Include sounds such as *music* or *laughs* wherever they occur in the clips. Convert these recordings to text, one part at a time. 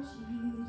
want you.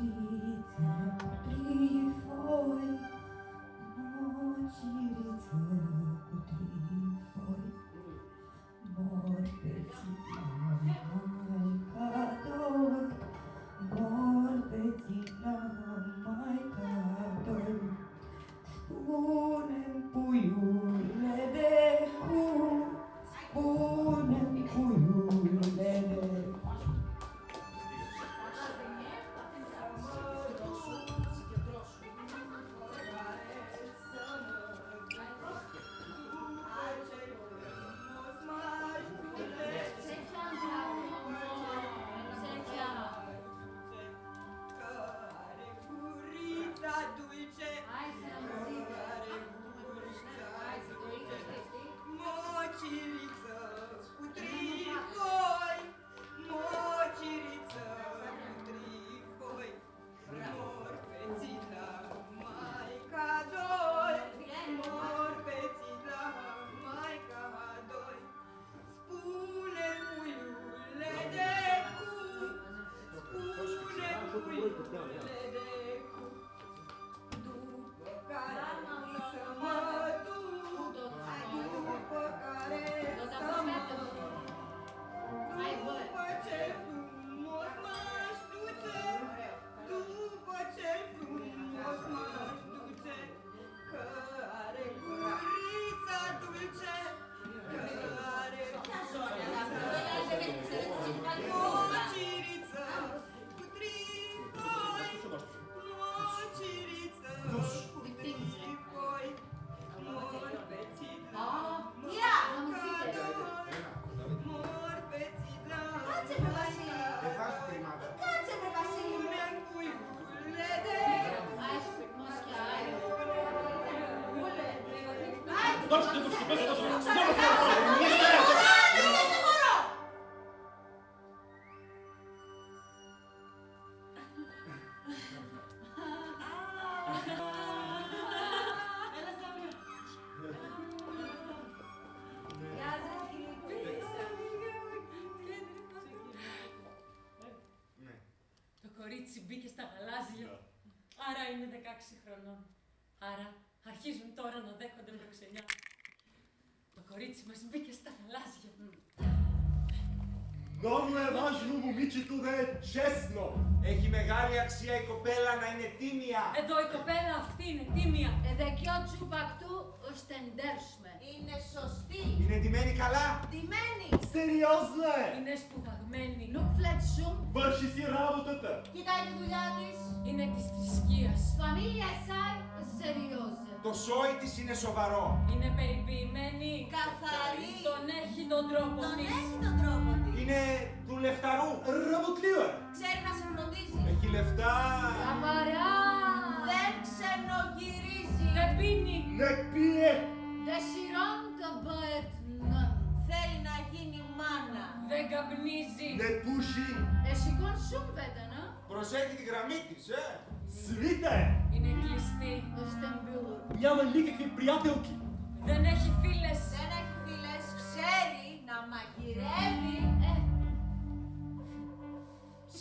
Το Non le važnu mu mičitu da je česno. Έχει μεγάλη αξία η κοπέλα να είναι τίμια. Εδώ η κοπέλα αυτή είναι τίμια. Εδεκιό τσουπακτού ωστεντέρσουμε. Είναι σωστή. Είναι ντυμένη καλά. Ντυμένη. Серйозно е! Είναι σπουδαγμένη. Νου φλετσούμ. Върши си работата. Κοιτάει τη δουλειά της. Είναι της θρησκείας. Φαμίλια σάι σεριόζε. Το σόι της είναι σοβαρό. Είναι περιποιημένη. Καθαρή. Τον έχει τον τρόπος τον. Τον έχει τον τρόπος της. Είναι του λεφταρού. Ρομποτλίωρ. Ξέρει να σε φροντίζει. Έχει λεφτά. Καθαρά. Δεν ξενογυρίζει. Δεν πίνει. Ναι, Δεν πίε. Δεν σειρώνει μπαετ. Ναι. Θέλει να γίνει μάνα. Δεν καπνίζει. Ναι, Δεν πούσει. εσύ κοντούμπετε σούμβετα, να. Προσέχει τη γραμμή της, ε. Свита е! Είναι κλειστή. Ο Στεμπιούλ. Няма никакви приятелки! Δεν έχει φίλες. Δεν έχει φίλες, ξέρει να μαγειρεύει. Ε,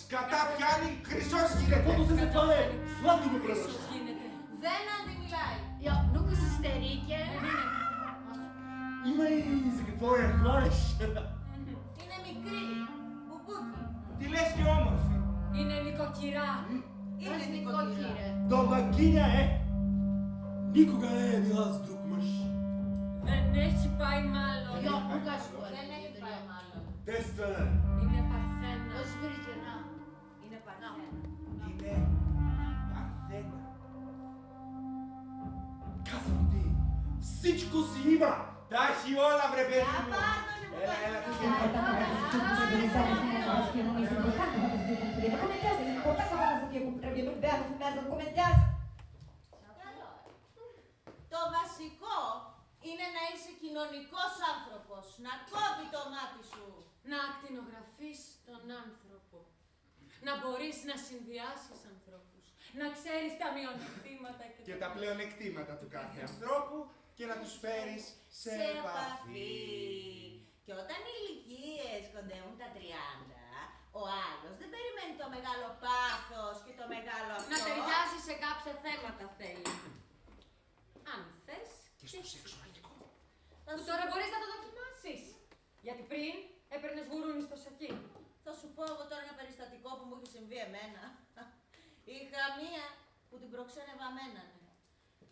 Σκατά πιάνει, χρυσός γίνεται! Каквото се това е! Сладко го Ίσως превръща! γίνεται. δεν αντιμιλάει. Ja, nog eens een sterretje. Има и за какво я хвалиш! Είναι μικρή. Μπουμπούκι. Τι λες και όμορφη! Είναι νοικοκυρά. Ili Nikotira. Domaćinja je. Nikoga ne je bila s drug mrš. Neć pa i malo. Jo, ukaš ko je. Ne, ne pa i malo. Testa. I ne pa sena. Não I ne pa sena. I ne pa sena. Казвам ти, всичко си има. Дай си вода, вребето. Да, парно, Τα έχει όλα βρε παιδί Α, μου! πάρ' τον Έλα, έλα, υποκατώ. τι γίνεται. Καλό, ε. Το βασικό είναι να είσαι κοινωνικός άνθρωπος. Να κόβει το μάτι σου. Να ακτινογραφείς τον άνθρωπο. Να μπορείς να συνδυάσεις ανθρώπους. Να ξέρεις τα μειονεκτήματα και, Και τα πλεονεκτήματα του κάθε ανθρώπου και να τους φέρεις σε επαφή. Και όταν οι ηλικίες κοντεύουν τα 30, ο άλλος δεν περιμένει το μεγάλο πάθος και το μεγάλο αυτό. Να ταιριάζει σε κάποια θέματα θέλει. Αν θες. Και στο σεξουαλικό. Θα Που σου, τώρα μπορείς να το δοκιμάσεις. Γιατί πριν έπαιρνες γουρούνι στο σακί. θα σου πω εγώ τώρα ένα περιστατικό που μου έχει συμβεί εμένα. *laughs* Είχα μία που την προξένευα μένανε.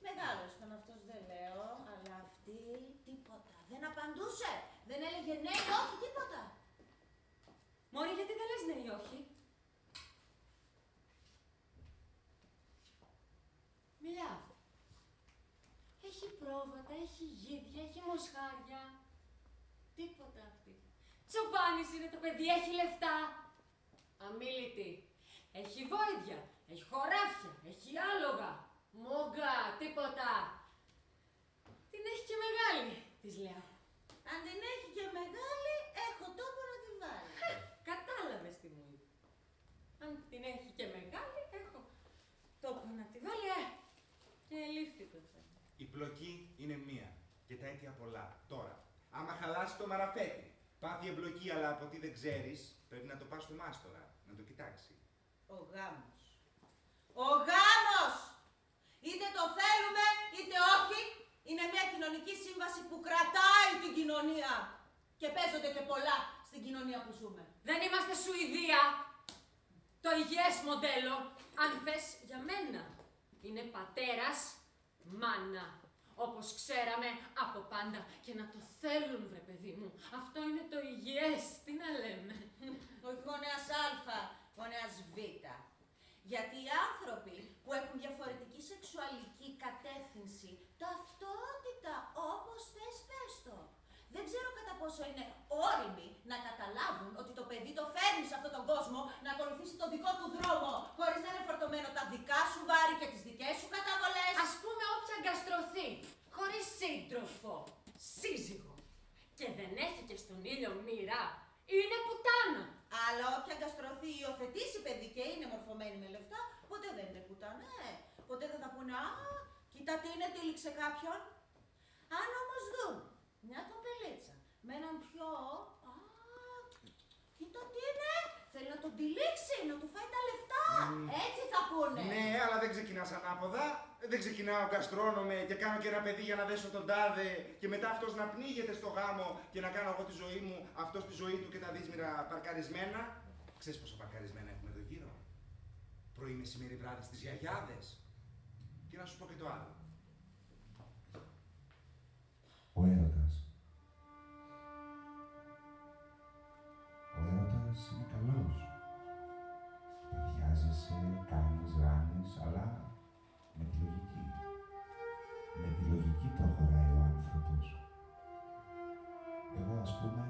Μεγάλος ήταν αυτός δεν λέω, αλλά αυτή τίποτα. Δεν απαντούσε. Δεν έλεγε ναι ή όχι τίποτα. Μωρή, γιατί δεν λες ναι ή όχι; Μιλά. Έχει πρόβατα, έχει γίδια, έχει μοσχάρια. Τίποτα αυτή. Τσοπάνης είναι το παιδί, έχει λεφτά. Αμίλητη. Έχει βόηδια, έχει χωράφια, έχει άλογα. Μόγκα, τίποτα. Την έχει και μεγάλη, της λέω. Αν την έχει και μεγάλη, έχω τόπο να τη βάλει. Κατάλαβες τι μου είπες. Αν την έχει και μεγάλη, έχω τόπο να τη βάλει, ε. Και ελήφθη το θέμα. Η πλοκή είναι μία και τα αίτια πολλά. Τώρα, άμα χαλάσει το μαραφέτη, πάθει εμπλοκή αλλά από τι δεν ξέρεις, πρέπει να το πας στο μάστορα, να το κοιτάξει. Ο γάμος. Ο γάμος! Είτε το θέλουμε είτε όχι, είναι μια κοινωνική σύμβαση που κρατάει την κοινωνία. Και παίζονται και πολλά στην κοινωνία που ζούμε. Δεν είμαστε Σουηδία. Το υγιές μοντέλο, αν θες για μένα, είναι πατέρας, μάνα. Όπως ξέραμε από πάντα. Και να το θέλουν, βρε παιδί μου. Αυτό είναι το υγιές. Τι να λέμε. Όχι γονέας Α, γονέας Β. Γιατί οι άνθρωποι που έχουν διαφορετική σεξουαλική κατεύθυνση, ταυτότητα, όπως θες πες το. Δεν ξέρω κατά πόσο είναι όριμοι να καταλάβουν ότι το παιδί το φέρνει σε αυτόν τον κόσμο να ακολουθήσει το δικό του δρόμο, χωρίς να είναι φορτωμένο τα δικά σου βάρη και τις δικές σου καταβολές. Ας πούμε όποια αγκαστρωθεί, χωρίς σύντροφο, σύζυγο και δεν έχει και στον ήλιο μοίρα, είναι πουτάνα. Αλλά όποια αγκαστρωθεί ή υιοθετήσει παιδί και είναι μορφωμένη με λεφτά, ποτέ δεν είναι πουτάνα, ε. Ποτέ δεν θα πούνε, α, κοίτα τι είναι, τύλιξε κάποιον. Αν όμως δουν μια κοπελίτσα με έναν πιο, α, κοίτα τι είναι, θέλει να τον τυλίξει, να του φάει τα λεφτά. Έτσι θα πούνε. Ναι, αλλά δεν ξεκινάς ανάποδα. Δεν ξεκινάω καστρώνομαι και κάνω και ένα παιδί για να δέσω τον τάδε και μετά αυτός να πνίγεται στο γάμο και να κάνω εγώ τη ζωή μου, αυτός τη ζωή του και τα δύσμυρα παρκαρισμένα. Ξέρεις πόσο παρκαρισμένα έχουμε εδώ γύρω; Πρωί, μεσημέρι, βράδυ στις γιαγιάδες. Και να σου πω και το άλλο. Ο έρωτας. Ο έρωτας είναι καλός. Παθιάζεσαι, κάνεις, ράνεις, αλλά με τη λογική. Με τη λογική προχωράει ο άνθρωπος. Εγώ, ας πούμε,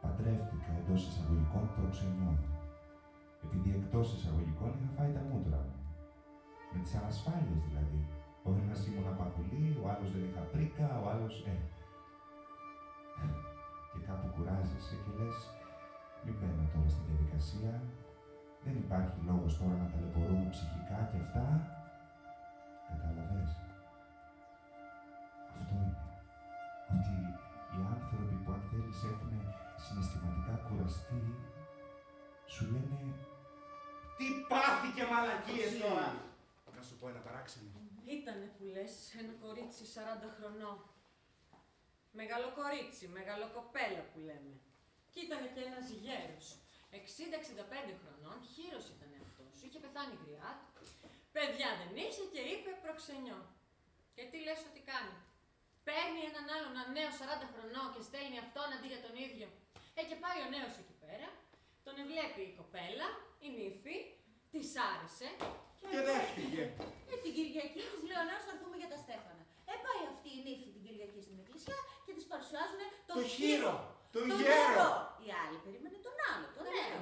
παντρεύτηκα εντός εισαγωγικών προξενιών. Επειδή εκτός εισαγωγικών είχα φάει τα μούτρα μου. Με τις ανασφάλειες δηλαδή. Ο ένας ήμουν απαγουλή, ο άλλος δεν είχα πρίκα, ο άλλος... Ε. Και κάπου κουράζεσαι και λες, εργασία, δεν υπάρχει λόγος τώρα να ταλαιπωρούμε ψυχικά και αυτά. Κατάλαβες. Αυτό είναι. Ότι οι άνθρωποι που αν θέλεις έχουν συναισθηματικά κουραστεί, σου λένε Τι πάθηκε μαλακίες τώρα. Να σου πω ένα παράξενο. Ήτανε που λες ένα κορίτσι 40 χρονών. Μεγάλο κορίτσι, μεγάλο κοπέλα που λέμε. Και ήτανε και ένας γέρος. 60-65 χρονών, χείρος ήτανε αυτός. Είχε πεθάνει η γριά του. Παιδιά δεν είχε και είπε προξενιό. Και τι λες ότι κάνει; Παίρνει έναν άλλον ένα νέο 40 χρονών και στέλνει αυτόν αντί για τον ίδιο. Ε, και πάει ο νέος εκεί πέρα, τον βλέπει η κοπέλα, η νύφη, της άρεσε Και δέχτηκε. Ε, την Κυριακή της λέω να θα έρθουμε για τα Στέφανα. Ε, πάει αυτή η νύφη την Κυριακή στην εκκλησιά και τη παρουσιάζουν τον, Το χείρο, τον τον γέρο. Η άλλη περίμενε τον άλλο, τον νέο.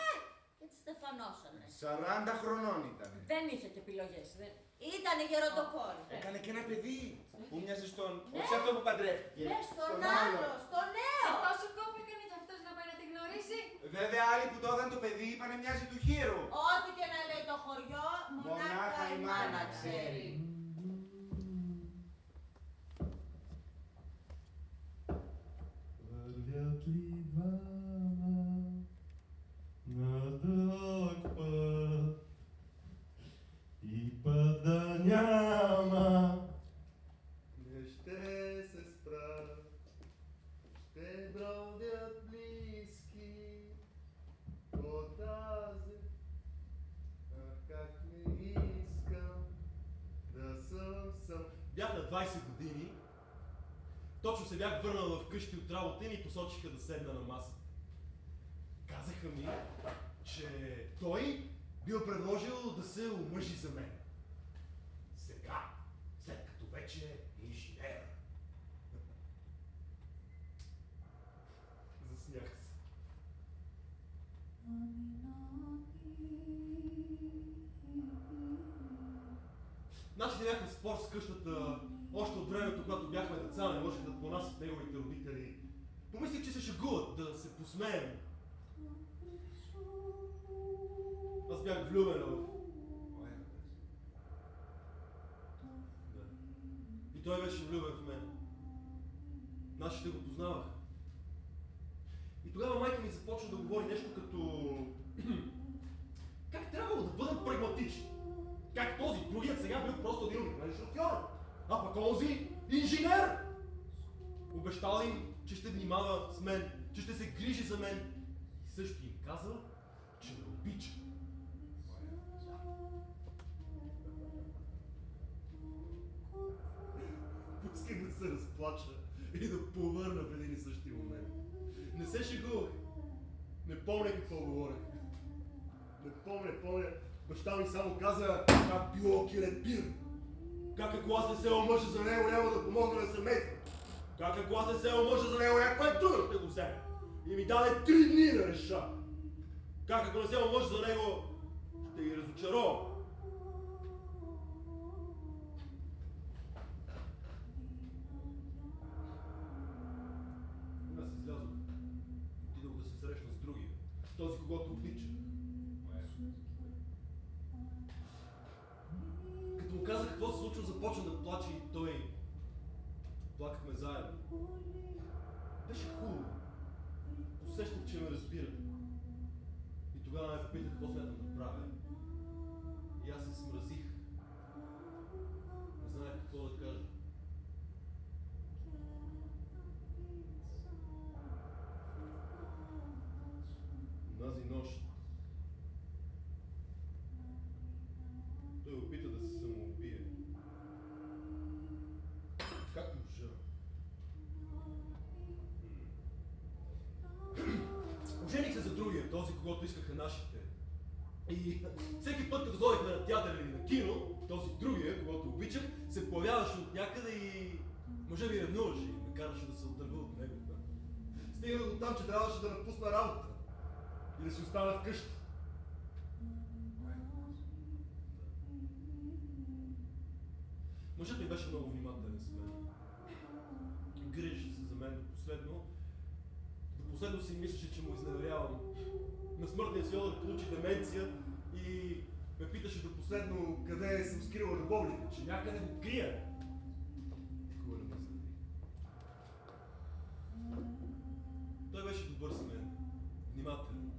Ε, και τη στεφανώσανε. 40 χρονών ήταν. Δεν είχε και επιλογές. Δεν... Ήτανε γεροντοκόρη. Έκανε και ένα παιδί που μοιάζει στον. Ναι. Όχι αυτό που παντρεύτηκε. Ναι, στον Στον άλλο, στον Ε, νέο. πόσο κόπο έκανε κι αυτός να πάει να γνωρίσει; Βέβαια, άλλοι που το έδαν το παιδί είπανε μοιάζει του χείρου. Ό,τι και να λέει το χωριό, μονάχα, μονάχα η μάνα ξέρει. Бях върнал вкъщи от работа и ми посочиха да седна на масата. Казаха ми, че той бил предложил да се омъжи за мен. Сега, след като вече е инженер. Заснях се. Нашите бяхме спор с къщата още от времето, когато бяхме деца, не можех да понасят неговите родители. Помислих, че се шегуват, да се посмеем. Се омъжа за него, няма да помогна на семейство. Как ако аз не се омъжа за него, някой друг ще го вземе. И ми даде три дни да реша. Как ако не се омъжа за него, ще ги разочаровам. Аз излязох. Отидох да се срещна с другия. Този, когато обича. Като му казах какво се случва, започна да плаче и той. Плакахме заедно. Беше хубаво. Усещах, че ме разбира. И тогава ме попита какво смятам да правя. И аз се смразих. Не знаех какво да кажа. Унази нощ той опита да се самоубие. Как можа? Ожених се за когато искаха нашите. И всеки път, като ходихме на театър или на кино, този другия, когато обичах, се появяваше от някъде и може би ревнуваше и ме караше да се отдърва от него. Стигна до там, че трябваше да напусна работа и да си остана вкъщи. Мъжът ми беше много внимателен с мен. Грижеше се за мен до последно. До Последно си мислеше, че му изневерявам. На смъртния си одър получи деменция и ме питаше до последно къде съм скрила любовника, че някъде го крия. Никога не ме. Той беше добър с мен, внимателен.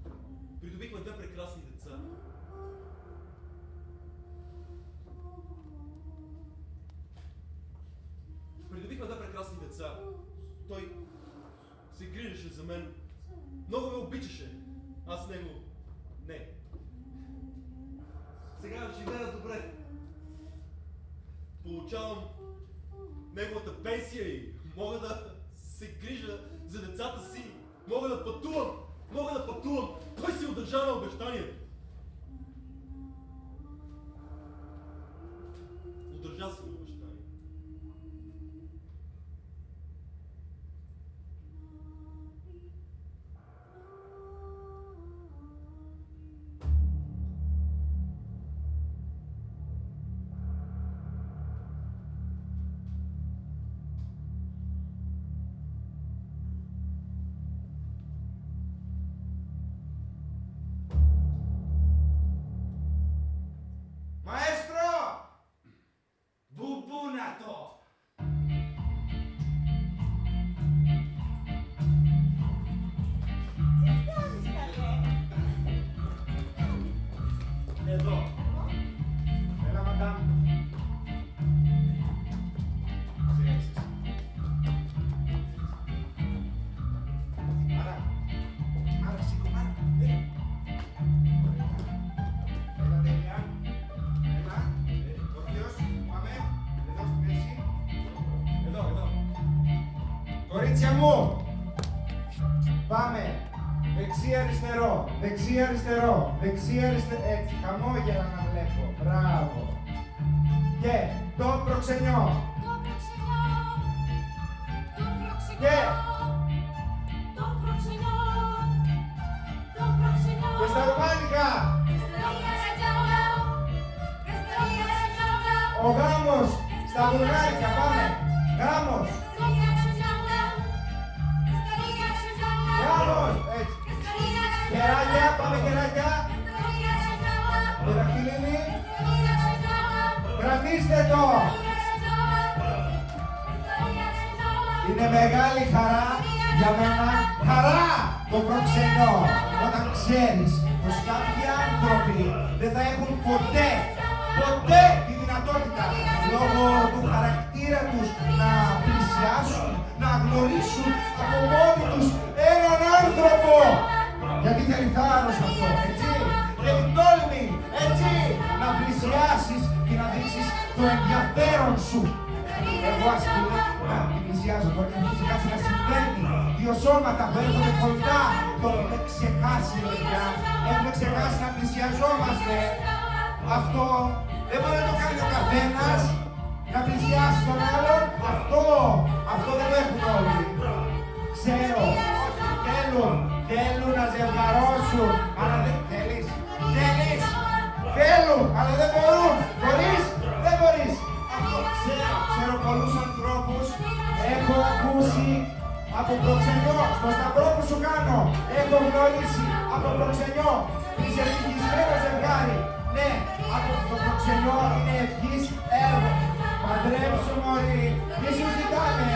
Придобихме две прекрасни деца. Придобихме две прекрасни деца. Той се грижеше за мен. Много ме обичаше. Аз него не. Сега живея добре. Получавам неговата пенсия и мога да се грижа за децата си. Мога да пътувам. Мога да пътувам. Той си удържа на обещанието. Удържа си Κορίτσια μου. Πάμε. Δεξί αριστερό, δεξί αριστερό, δεξί αριστερό. Έτσι, χαμόγελα να βλέπω. Μπράβο. Και το προξενιό. Το προξενιό, ξέρεις πως κάποιοι άνθρωποι δεν θα έχουν ποτέ, ποτέ παιδιά. Έχουμε ξεχάσει να πλησιαζόμαστε. Αυτό δεν μπορεί να το κάνει ο καθένας. Να πλησιάσει τον άλλον. Αυτό, αυτό δεν το έχουν όλοι. Ξέρω, θέλουν, θέλουν να ζευγαρώσουν. Αλλά δεν θέλεις, θέλεις. Θέλουν, αλλά δεν μπορούν. Μπορείς, δεν μπορείς. Αυτό ξέρω, ξέρω πολλούς ανθρώπους. Έχω ακούσει από προξενιό, στο σταυρό που σου κάνω. Έχω γνωρίσει από προξενιό. Είσαι ευτυχισμένο ζευγάρι. Ναι, από το προξενιό είναι ευχής έργο. Παντρέψου μωρή, μη σου ζητάνε.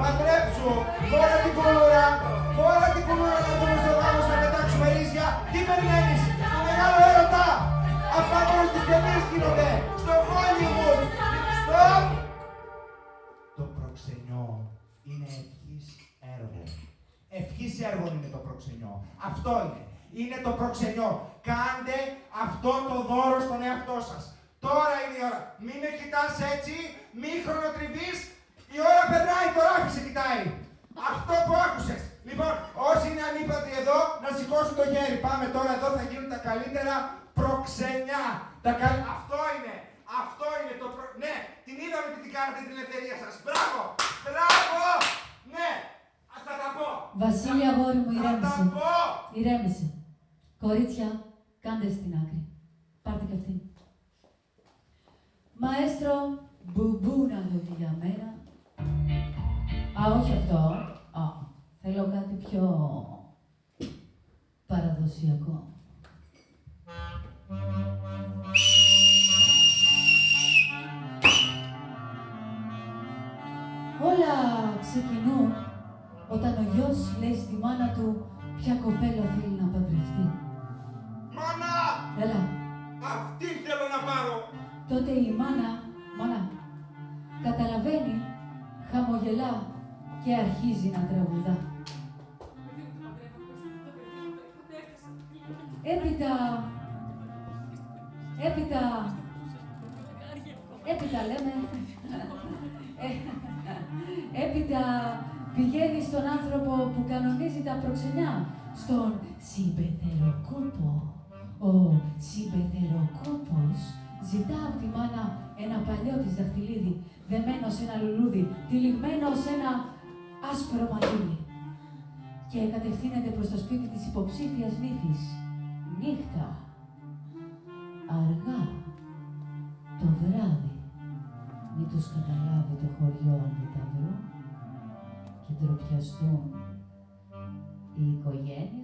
Παντρέψου, φόρα την κουλούρα. Φόρα την κουλούρα να δούμε στο γάμο να πετάξουμε ρίζια. Τι περιμένεις, το μεγάλο έρωτα. Αυτά μόνο στις ταινίες γίνονται. Στο Hollywood. Stop. Το προξενιό είναι ευχής έργο. Ευχής έργο είναι το προξενιό. Αυτό είναι. Είναι το προξενιό. Κάντε αυτό το δώρο στον εαυτό σας. Τώρα είναι η ώρα. Μην με κοιτάς έτσι, μη χρονοτριβείς. Η ώρα περνάει, το ράφι σε κοιτάει. Αυτό που άκουσες. Λοιπόν, όσοι είναι ανύπατοι εδώ, να σηκώσουν το χέρι. Πάμε τώρα, εδώ θα γίνουν τα καλύτερα προξενιά. Τα καλ... Αυτό είναι. Αυτό είναι το προ... Ναι, την είδαμε τι την κάνατε την ελευθερία σας. Μπράβο! Μπράβο! Ναι! Α, θα τα πω! Βασίλη, αγόρι μου, Θα τα ηρέμησε. πω! Ηρέμησε. Κορίτσια, κάντε στην άκρη. Πάρτε και αυτή. Μαέστρο, μπουμπού να δείτε για μένα. Α, όχι αυτό. Α, θέλω κάτι πιο παραδοσιακό. Όλα ξεκινούν όταν ο γιος λέει στη μάνα του ποια κοπέλα θέλει να παντρευτεί. Μάνα! Έλα, Αυτή θέλω να πάρω! τότε η μάνα, μάνα, καταλαβαίνει, χαμογελά και αρχίζει να τραγουδά. Έπειτα, έπειτα, έπειτα λέμε, ε, έπειτα πηγαίνει στον άνθρωπο που κανονίζει τα προξενιά, στον συμπεθεροκόπο. Ο συμπεθεροκόπος ζητά από τη μάνα ένα παλιό της δαχτυλίδι, δεμένο σε ένα λουλούδι, τυλιγμένο σε ένα άσπρο μαλλούνι και κατευθύνεται προς το σπίτι της υποψήφιας νύφης. Νύχτα. Αργά. Το βράδυ. Μην τους καταλάβει το χωριό αν δεν τα βρω και ντροπιαστούν οι οικογένειες.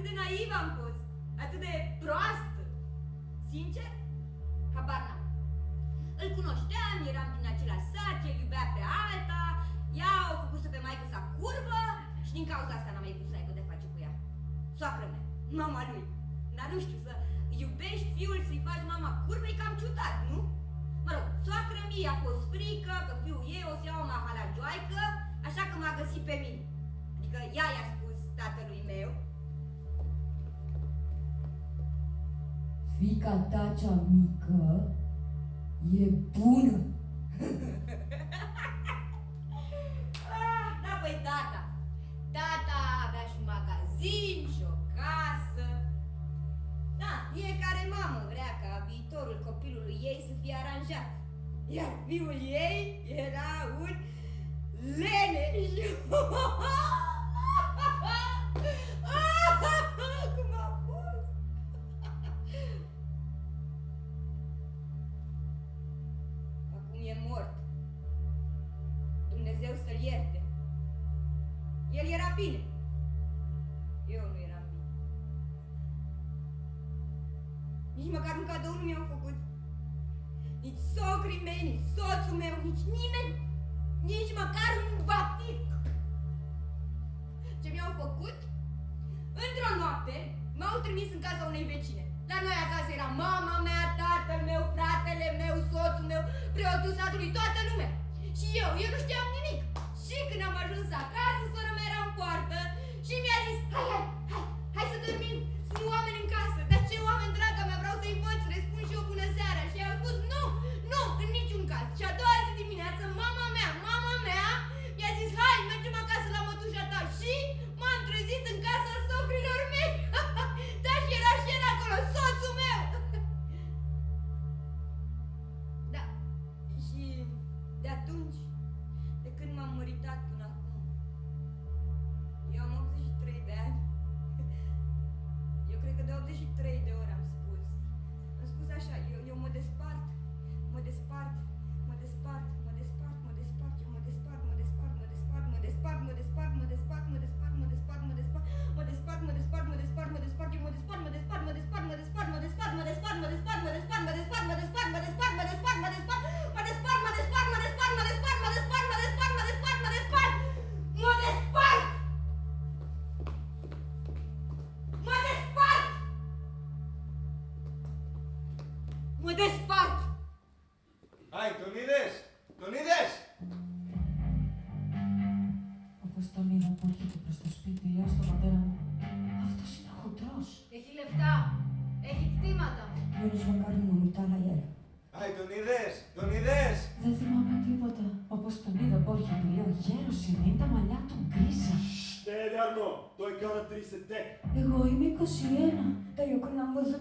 Atât de naiv am fost. Atât de proastă. Sincer, habar n-am. Îl cunoșteam, eram din același sat, el iubea pe alta, ea o făcuse pe maică sa curvă și din cauza asta n-am mai vrut să aibă de face cu ea. Soacră mea, mama lui. Dar nu știu, să iubești fiul să-i faci mama curvă e cam ciudat, nu? Mă rog, soacră mie a fost frică că fiul ei o să ia o mahalagioaică, așa că m-a găsit pe mine. Adică ea i-a spus tatălui meu Fica ta cea mică e bună. Ah, da, păi tata. Tata avea și un magazin și o casă. Da, fiecare mamă vrea ca viitorul copilului ei să fie aranjat. Iar fiul ei era un leneș. *laughs* Cum Nici măcar un cadou nu mi-au făcut. Nici socrii mei, nici soțul meu, nici nimeni. Nici măcar un batic. Ce mi-au făcut? Într-o noapte m-au trimis în casa unei vecine. La noi acasă era mama mea, tatăl meu, fratele meu, soțul meu, preotul satului, toată lumea. Și eu, eu nu știam nimic. Și când am ajuns acasă, sora mea era în poartă și mi-a zis, hai, hai, hai, hai să dormim, sunt oameni în casă. Dar ce oameni, draga mea, vreau să-i văd, să le spun și eu bună seara. Și eu am spus, nu, nu, în niciun caz. Și a doua zi dimineață, mama mea, mama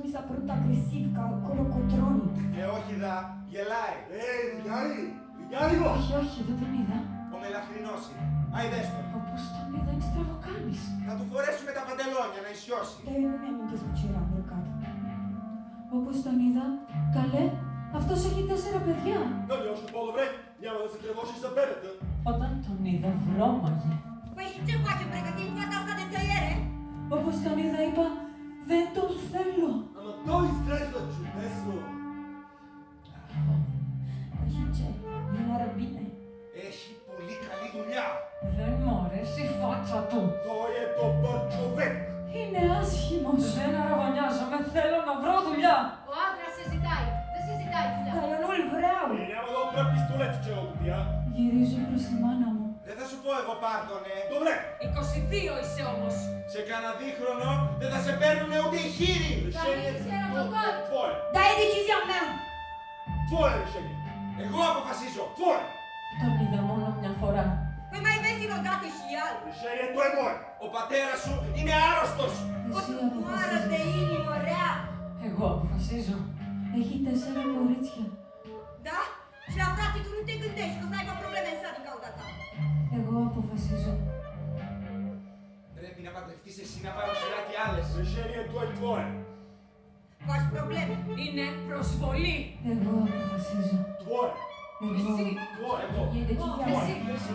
Άκουσα πρώτα κρυσίβκα, κολοκοτρώνει. Ε, όχι δα, γελάει. Ε, δικάρι, δικάριγος. Όχι, όχι, δεν τον είδα. Ο μελαχρινός είναι. Άι, το. Όπως τον είδα, είναι στραβοκάνης. Θα του φορέσουμε τα παντελόνια, να ισιώσει. Ε, μην ανήκες μου, κύριε Αμπροκάτω. Όπως τον είδα, καλέ, αυτός έχει τέσσερα παιδιά. Να λιώσου πόλο, βρε, μια μάδα σε τρεβώσει στα πέρατε. Όταν τον είδα, βρώμαγε. Вы еще платим, пригодим, вода станет Όπως τον είδα, είπα, δεν τον θέλω. Ама той изглежда чудесно! πάρτονε. 22 είσαι όμως. Σε κανένα δίχρονο δεν θα σε παίρνουνε ούτε οι χείροι. Πολ. Da η decisión me. Πολ, Σένι. Εγώ αποφασίζω. Πολ. Τον είδα μόνο μια φορά. Με μα είδες είναι κάτι χιλιάδ. Σένι, το εμόν. Ο πατέρας σου είναι άρρωστος. Ότι μου άρατε είναι ωραία. Εγώ αποφασίζω. Έχει τέσσερα κορίτσια. Da? Și la frate tu nu te gândești că πρόβλημα εσά probleme în αποφασίζω. Πρέπει να παντρευτείς εσύ να παρουσιάζει κι άλλες. Σε του Αιτβόε. Βάζ προβλέμ. Είναι προσβολή. Εγώ αποφασίζω. Τουόρε. Εσύ. Τουόρε. Εγώ. Εσύ. Εσύ.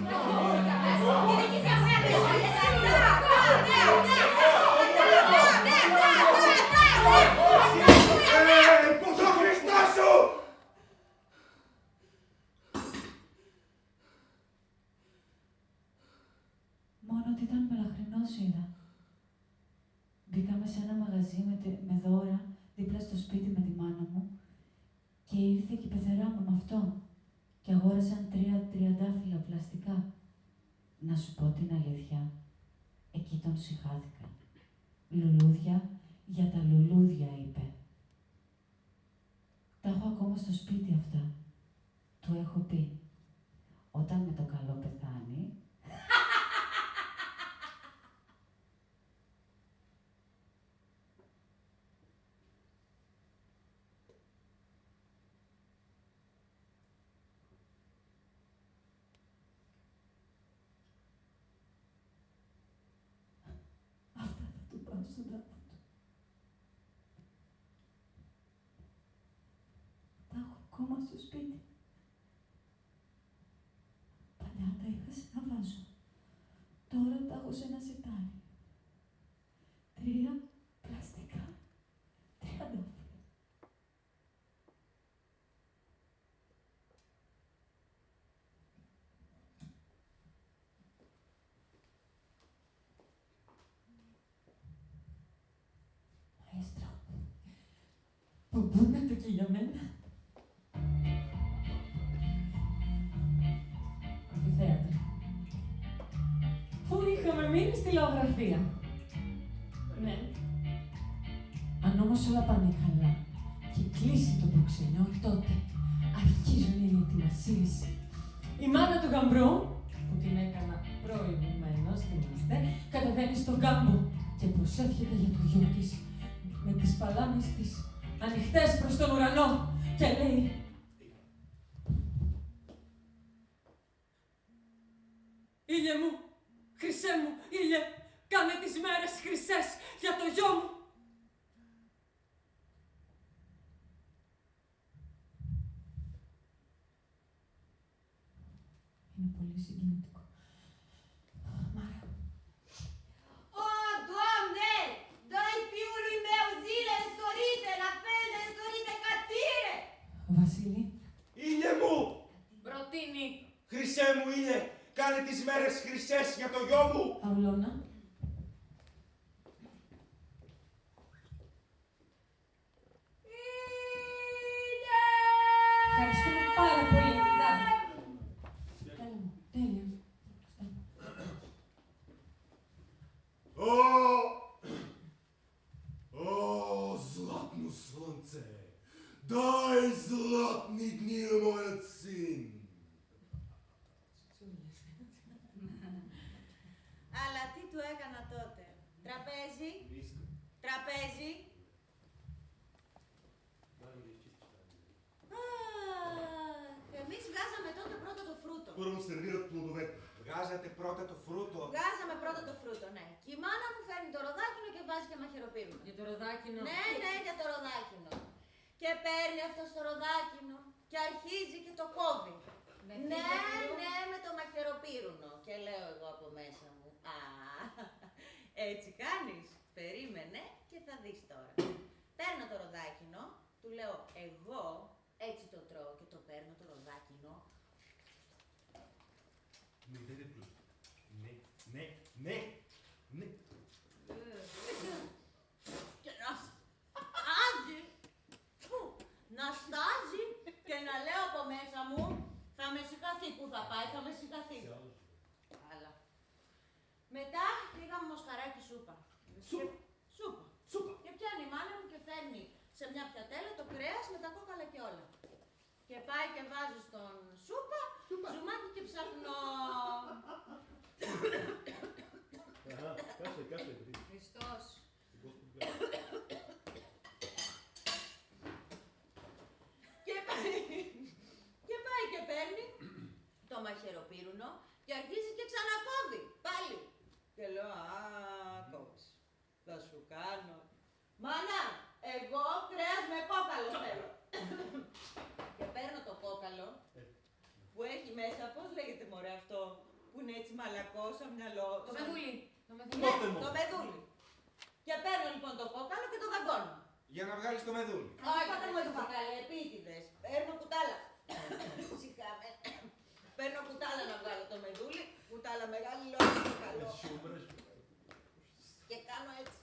Ήταν μελαχρινός είδα. Μπήκαμε σε ένα μαγαζί με, τε- με δώρα δίπλα στο σπίτι με τη μάνα μου και ήρθε και η πεθερά μου με αυτό και αγόρασαν τρία τριαντάφυλλα πλαστικά. Να σου πω την αλήθεια, εκεί τον συχάθηκα. Λουλούδια για τα λουλούδια, είπε. Τα έχω ακόμα στο σπίτι αυτά. Του έχω πει, όταν με το καλό πεθάνει, Αυτά θα του πάω στον τάφο του. Τα έχω ακόμα στο σπίτι. Παλιά τα είχα σε ένα βάζο. Τώρα τα έχω σε ένα σιτάρι. Τρία πλαστικά. Τριαντάφυλλα. Μαέστρο, πούνατε και για μένα. Είχαμε μείνει στη λαογραφία. Ναι. Αν όμως όλα πάνε καλά και κλείσει το προξενιό, τότε αρχίζουν οι ετοιμασίες. Η μάνα του γαμπρού, που την έκανα προηγουμένως, θυμάστε, κατεβαίνει στον κάμπο και προσεύχεται για το γιο της με τις παλάμες της ανοιχτές προς τον ουρανό και λέει Ήλιε μου, χρυσέ μου, ήλιε, κάνε τις μέρες χρυσές για το γιο μου. Είναι πολύ συγκινητικό. Μάρα, O, Doamne! Dă-i fiului meu zile însorite, la fel de însorite ca tine! Βασίλη, Ήλιε μου! Προτείνει. Χρυσέ μου ήλιε! Κάνε τις μέρες χρυσές για το γιο μου. Παυλώνα. Ευχαριστούμε πάρα πολύ. Τέλεια. О! Дай златни дни на моят син! του έκανα τότε. Τραπέζι. Τραπέζι. Εμείς βγάζαμε τότε πρώτα το φρούτο. Πήραμε σερβίρα του Μοντοβέτη. Βγάζατε πρώτα το φρούτο. Βγάζαμε πρώτα το φρούτο, ναι. Και η μάνα μου φέρνει το ροδάκινο και βάζει και μαχαιροπύρμα. Για το ροδάκινο. Ναι, ναι, για το ροδάκινο. Και παίρνει αυτό το ροδάκινο και αρχίζει και το κόβει. Ναι, ναι, με το μαχαιροπύρουνο. Και λέω εγώ από μέσα μου. Έτσι κάνεις. Περίμενε και θα δεις τώρα. Παίρνω το ροδάκινο, του λέω εγώ έτσι το τρώω και το παίρνω το ροδάκινο. Ναι, ναι, ναι, ναι, ναι, ναι. Και να στάζει, να στάζει και να λέω από μέσα μου, θα με συγχαθεί που θα πάει, θα με συγχαθεί. Μετά πήγαμε μοσχαράκι σούπα. Σούπα. Σούπα. σούπα. Και πιάνει η και φέρνει σε μια πιατέλα το κρέα με τα κόκαλα και όλα. Και πάει και βάζει στον σούπα, σούπα. ζουμάκι και ψαχνό. Κάσε, κάσε. Χριστός. και, πάει, και πάει και παίρνει το μαχαιροπύρουνο και αρχίζει και λέω, α, κόβεις. Θα σου κάνω. Μάνα, εγώ κρέας με κόκαλο θέλω. και παίρνω το κόκαλο που έχει μέσα, πώς λέγεται μωρέ αυτό, που είναι έτσι μαλακό σαν μυαλό. Το σαν- μεδούλι. Το μεδούλι. Ναι, Πόστεμο. το μεδούλι. Και παίρνω λοιπόν το κόκαλο και το δαγκώνω. Για να βγάλεις το μεδούλι. Όχι, δεν μου είπα καλέ, επίτηδες. Παίρνω κουτάλα. Σιγά με. Παίρνω κουτάλα να βγάλω το μεδούλι, κουτάλα μεγάλη, λόγω στο καλό. Και κάνω έτσι.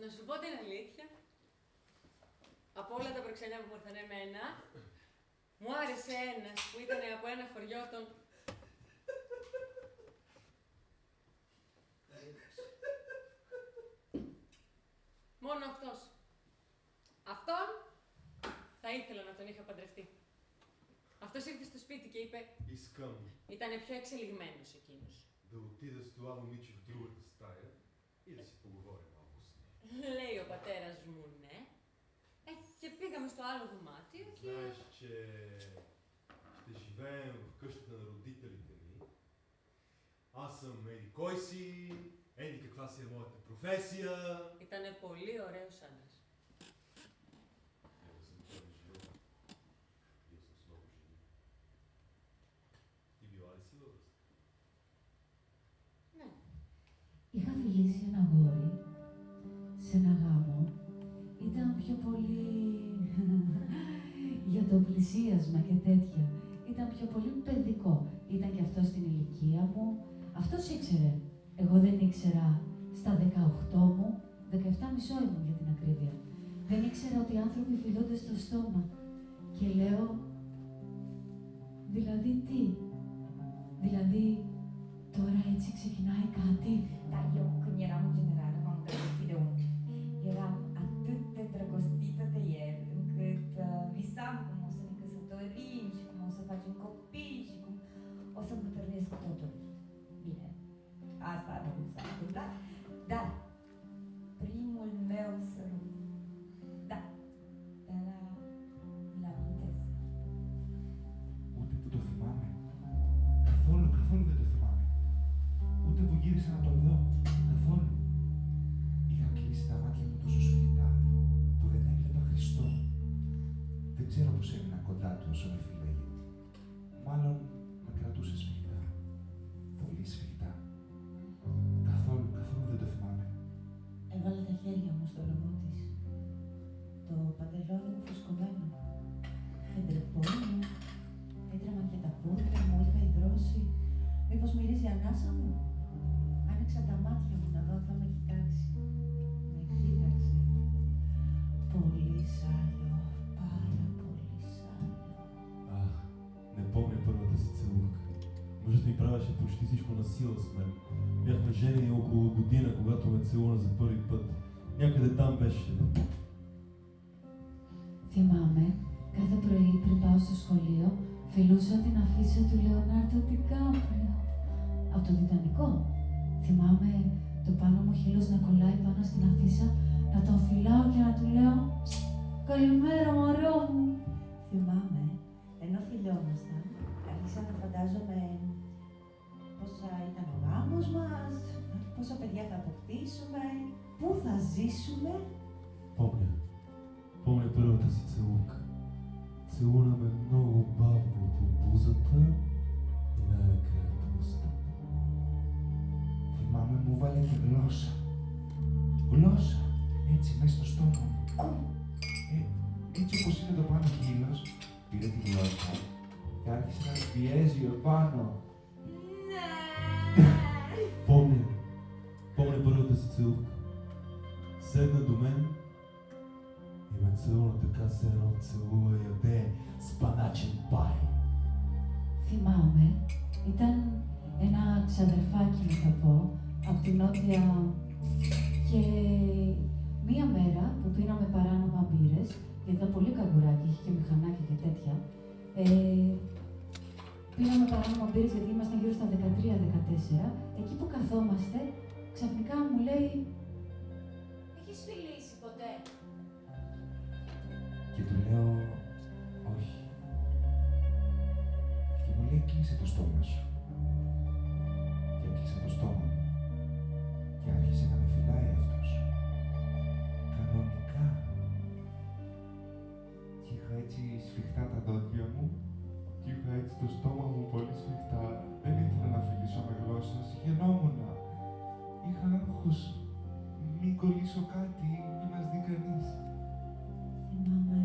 Να σου πω την αλήθεια, από όλα τα προξενιά που ήρθαν εμένα, μου άρεσε ένας που ήταν από ένα χωριό των Μόνο αυτός. Αυτόν θα ήθελα να τον είχα παντρευτεί. Αυτός ήρθε στο σπίτι και είπε, Искам ήταν πιο εξελιγμένος εκείνος. да отида с това момиче в другата стая и да си поговорим малко с нея. Λέει ο πατέρας μου ναι. Ε, και πήγαμε στο άλλο δωμάτιο και... Знаеш, че ще живеем в къщата на родителите ми. Аз съм Еди кой си, Еди каква си е моята професия. Ήτανε πολύ ωραίος άντρας. Него съм първи живот. Бил съм с много жени. Ти била ли си във връзка? Ναι. Είχα φιλήσει ένα αγόρι σε ένα γάμο. Ήταν πιο πολύ *laughs* για το πλησίασμα και τέτοια. Ήταν πιο πολύ παιδικό. Ήταν και αυτό στην ηλικία μου. Αυτός ήξερε. εγώ δεν ήξερα στα 18 μου, 17 μισό ήμουν για την ακρίβεια. Δεν ήξερα ότι οι άνθρωποι φιλούνται στο στόμα. Και λέω, δηλαδή τι, δηλαδή τώρα έτσι ξεκινάει κάτι; Da, eu φιλούσα την αφίσα του Λεωνάρντο Τικάπριο. Από το Τιτανικό. Θυμάμαι το πάνω μου χείλος να κολλάει πάνω στην αφίσα, να τον φυλάω και να του λέω «Καλημέρα, μωρό μου». Θυμάμαι, ενώ φιλιόμασταν, άρχισα να φαντάζομαι πώς θα ήταν ο γάμος μας, πόσα παιδιά θα αποκτήσουμε, πού θα ζήσουμε. Помня. Помня първата си целувка. Целуна ме много Από την νότια και μία μέρα που πίναμε παράνομα μπύρες, γιατί ήταν πολύ καγκουράκι, είχε και μηχανάκια και τέτοια, ε, πίναμε παράνομα μπύρες γιατί ήμασταν γύρω στα 13-14, εκεί που καθόμαστε, ξαφνικά μου λέει Έχεις φιλήσει ποτέ; Και του λέω, όχι. Και μου λέει, κλείσε το στόμα σου. Σφιχτά τα δόντια μου. Και είχα έτσι το στόμα μου πολύ σφιχτά. Δεν ήθελα να φιλήσω με γλώσσα, συγγενόμουν. Είχα άγχος. Μην κολλήσω κάτι, μην μας δει κανείς. Θυμάμαι,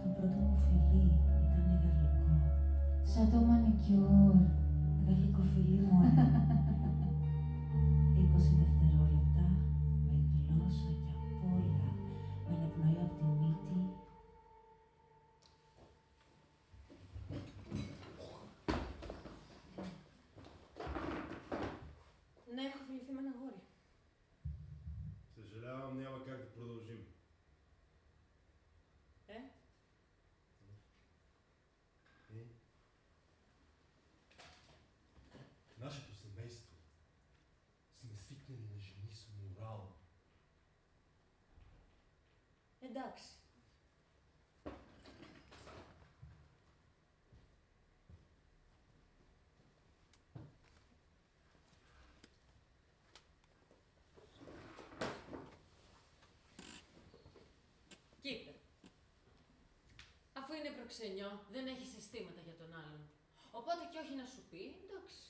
το πρώτο μου φιλί ήταν γαλλικό. σαν το μανικιούρ. Γαλλικό φιλί μου *laughs* ένα. 20 δευτερόλεπτα, εντάξει. Κοίτα. Αφού είναι προξενιό, δεν έχει συστήματα για τον άλλον. Οπότε και όχι να σου πει, εντάξει.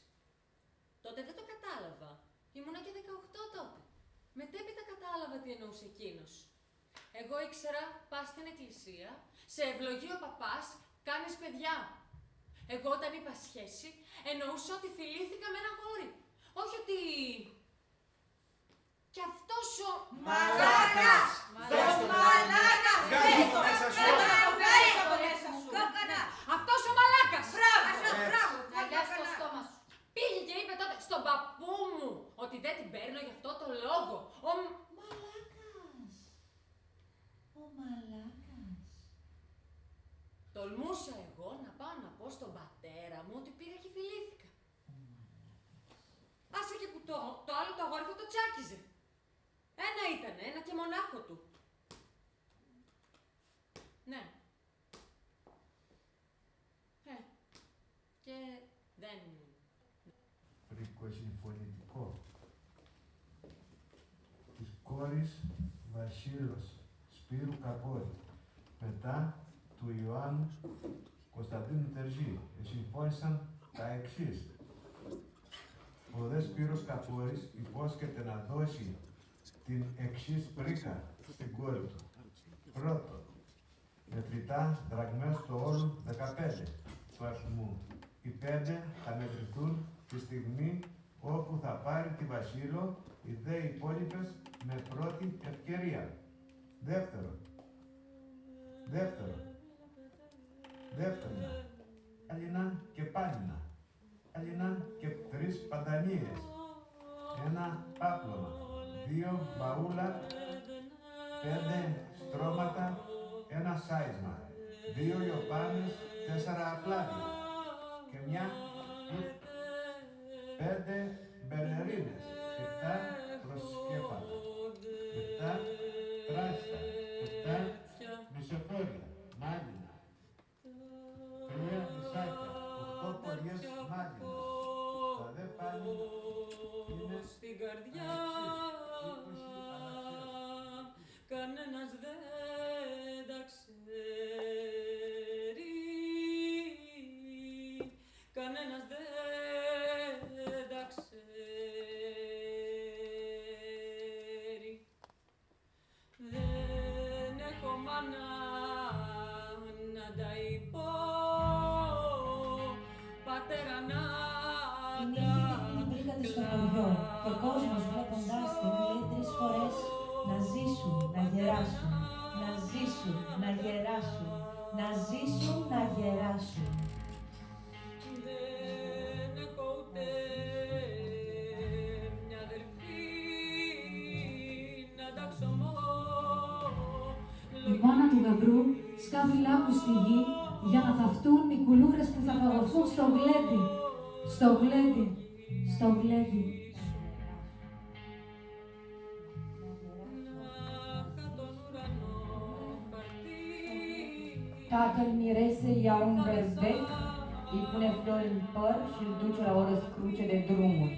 Τότε δεν το κατάλαβα. Ήμουνα και 18 τότε. Μετέπειτα κατάλαβα τι εννοούσε εκείνος. Εγώ ήξερα, πας στην εκκλησία, σε ευλογεί ο παπάς, κάνεις παιδιά. Εγώ όταν είπα σχέση, εννοούσα ότι φιλήθηκα με ένα γόρι. Όχι ότι... Κι αυτός ο... Μαλάκας! Μαλάκας! Ο μαλάκας! Βγάλε το μέσα σου. Κόκκανα, βγάλε το μέσα σου. Κόκκανα. Αυτός ο μαλάκας! Μπράβο, Έτσι. μπράβο. Να γιάσει το στόμα σου. Πήγε και είπε τότε στον παππού μου ότι δεν την παίρνω γι' αυτό το λόγο. Ο... μ- Μαλάκας. Ο μαλάκας. Τολμούσα εγώ να πάω να πω στον πατέρα μου ότι πήγα και φιλήθηκα. Άσε και που το, το άλλο το αγόρι θα το τσάκιζε. Ένα ήταν, ένα και μονάχο του. Ναι. Ε, και δεν... Ρίκο συμφωνητικό. Της κόρης Βασίλος Σπύρου Καπόρη. Μετά του Ιωάννου Κωνσταντίνου Τερζή. Συμφώνησαν τα εξής. Ο δε Σπύρος Καπόρης υπόσχεται να δώσει την εξής πρίκα στην κόρη του. Πρώτο, μετρητά δραγμές στο όλου 15 του αριθμού. Οι πέντε θα μετρηθούν τη στιγμή όπου θα πάρει τη Βασίλο, οι δε υπόλοιπες με πρώτη ευκαιρία. Δεύτερο. Δεύτερο. Δεύτερο. Αλληνά και πάλινα. Αλληνά και τρεις παντανίες. Ένα πάπλωμα. Δύο μπαούλα. Πέντε στρώματα. Ένα σάισμα. Δύο λιοπάνες. Τέσσερα απλάδια. Και μια πέντε μπελερίνες. Κανένας δεν στο γλέντι, στο γλέντι. Tatăl mirese ia un berbec, îi pune flori în păr și îl duce la o răscruce de drumuri.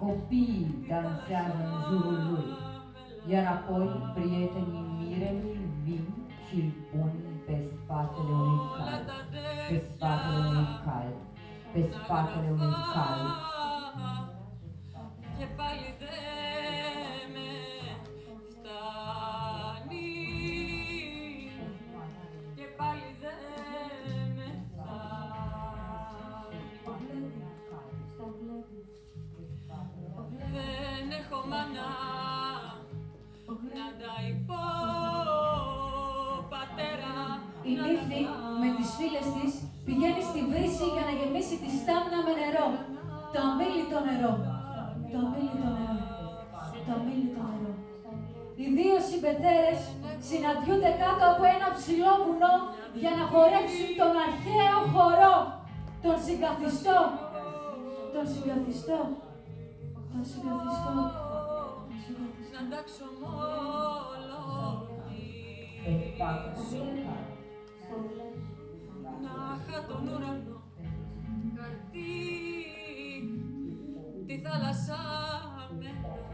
Copiii dansează în jurul lui, iar apoi prietenii mirelui vin și îl pun pe spatele unui cal, pe spatele unui cal, Pe spatele unui cal. και πάλι δεν με φτάνει και πάλι δεν με φτάνει δεν έχω μάνα να τα υπώ πατέρα Η νύφη με τις φίλες της πηγαίνει στη βρύση για να γεμίσει τη στάμνα με νερό. Το αμήλυτο νερό. Το αμήλυτο νερό. Το αμήλυτο νερό. Οι δύο συμπετέρες συναντιούνται κάτω από ένα ψηλό βουνό για να χορέψουν τον αρχαίο χορό. Τον συγκαθιστό. Τον συγκαθιστό. Τον συγκαθιστό. Τον συγκαθιστό. να τα ξομολογήσω να είχα τον ουρανό. Χαρτί τη θάλασσα μελάνι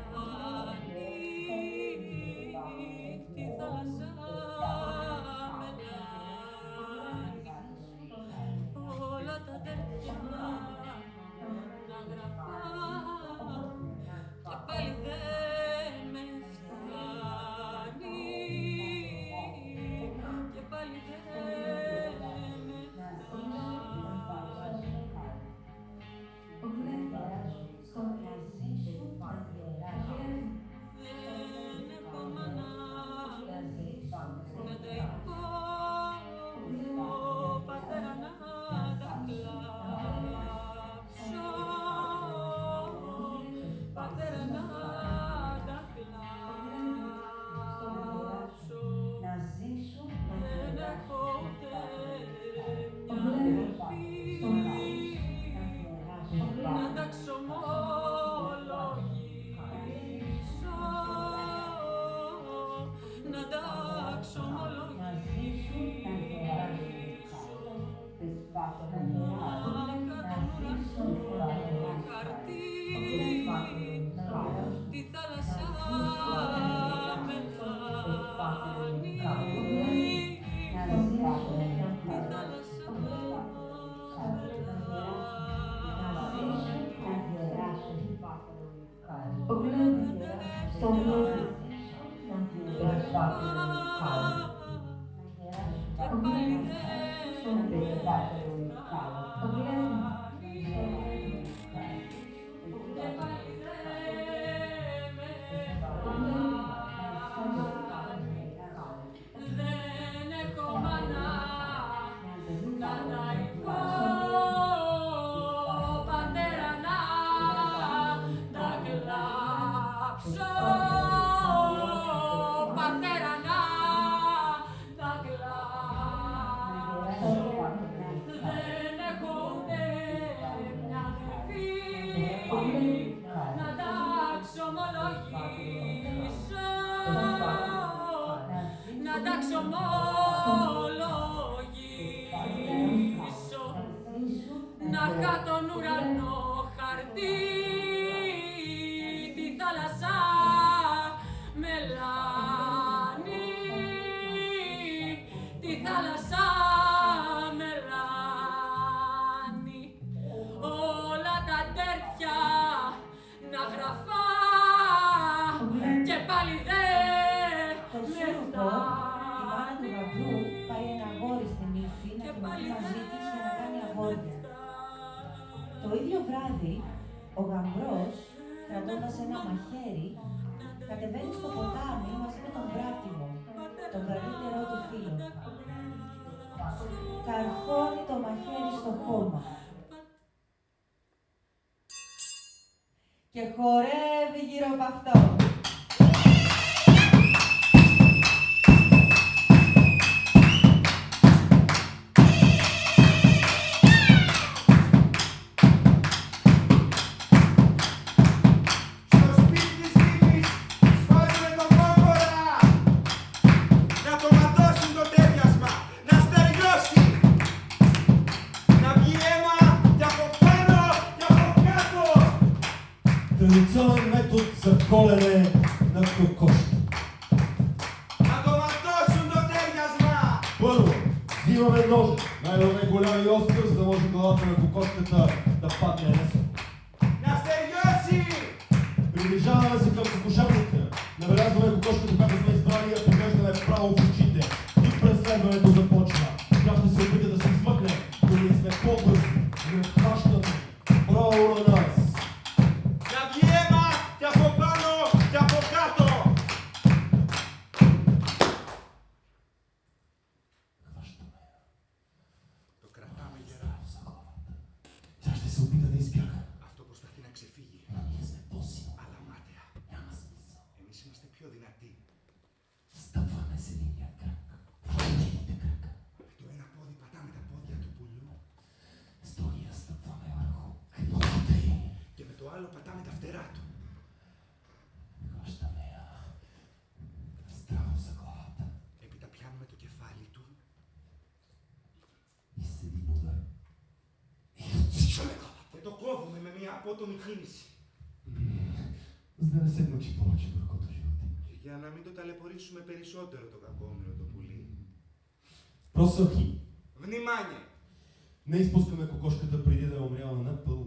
άλλο πατάμε του. Έπειτα πιάνουμε το κεφάλι του. Και το κόβουμε με μια απότομη κίνηση. Για να μην το ταλαιπωρήσουμε περισσότερο το κακόμοιρο το πουλί. Προσοχή! Внимание! Не изпускаме кокошката преди да е умряла напълно.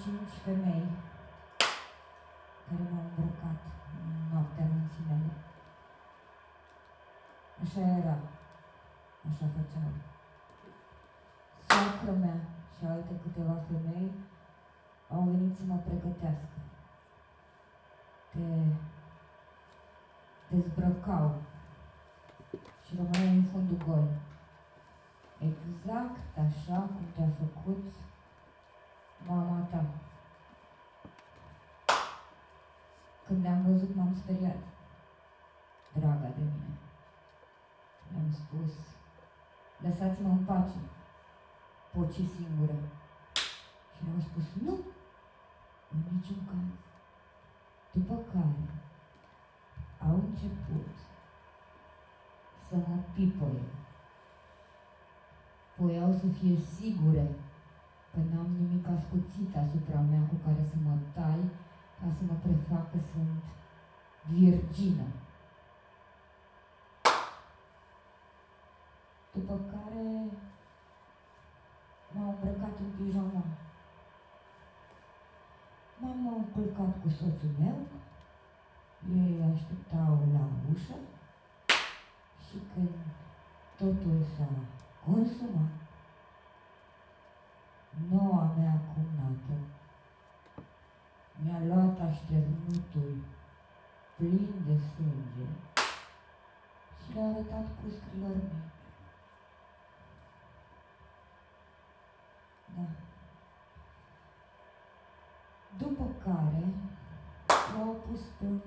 cinci femei care m-au îmbrăcat în noaptea minții mele. Așa era, așa făceau. Soacră mea și alte câteva femei au venit să mă pregătească. Te dezbrăcau și rămâneai în fundul gol. Exact așa cum te-a făcut mama ta. Când te-am văzut, m-am speriat. Draga de mine. Le-am spus, lăsați-mă în pace. Poci singură. Și le-au spus, nu, în niciun caz. După care au început să mă pipăie. Voiau să fie sigure că n-am nimic ascuțit asupra mea cu care să mă tai ca să mă prefac că sunt virgină. După care m-au îmbrăcat în pijama. M-am culcat cu soțul meu, ei așteptau la ușă și când totul s-a consumat, noua mea cumnată mi-a luat așternutul plin de sânge și le-a arătat puscrilor mei. Da. După care l-au pus pe un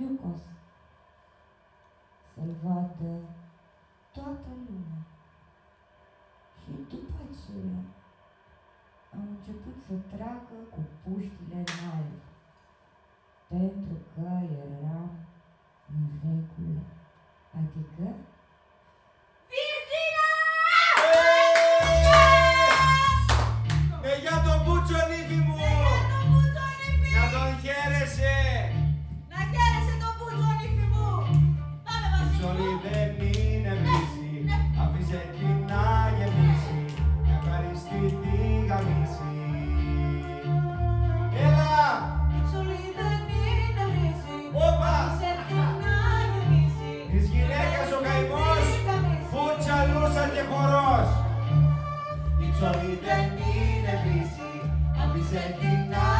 iucos vadă toată lumea. Și după aceea au început să tragă cu puștile în aer, pentru că eram în regulă. Adică? Ε, Η ψωλή δεν είναι βρύση, αφήσε την να γεμίσει,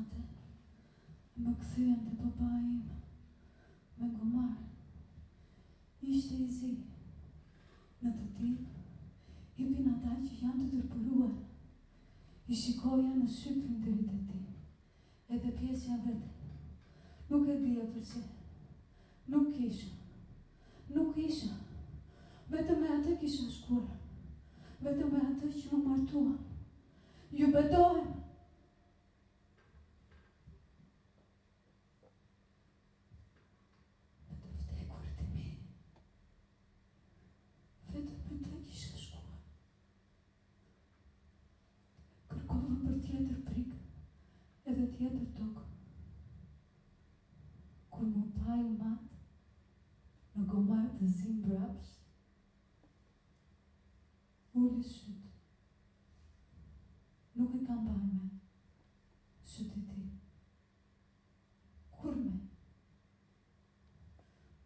mesnate, më kthyen te baba im, me gomar. Ishte i zi. Në të tim, hipin ata që janë të tërpëruar. I shikoja në shqiprin deri te tim, edhe pjesja vete. Nuk e dija përse. Nuk kisha. Nuk isha. Vetëm me atë kisha shkuar. Vetëm me atë që më martuam. Ju betohem. vdekur të mi. Vetëm me të kisha shkuar. Kërkova për tjetër prik, edhe tjetër tokë. Kur më pa i matë, në gomar të zim brapsh, uli shytë. Nuk e kam parë me shytë e ti. Kur me?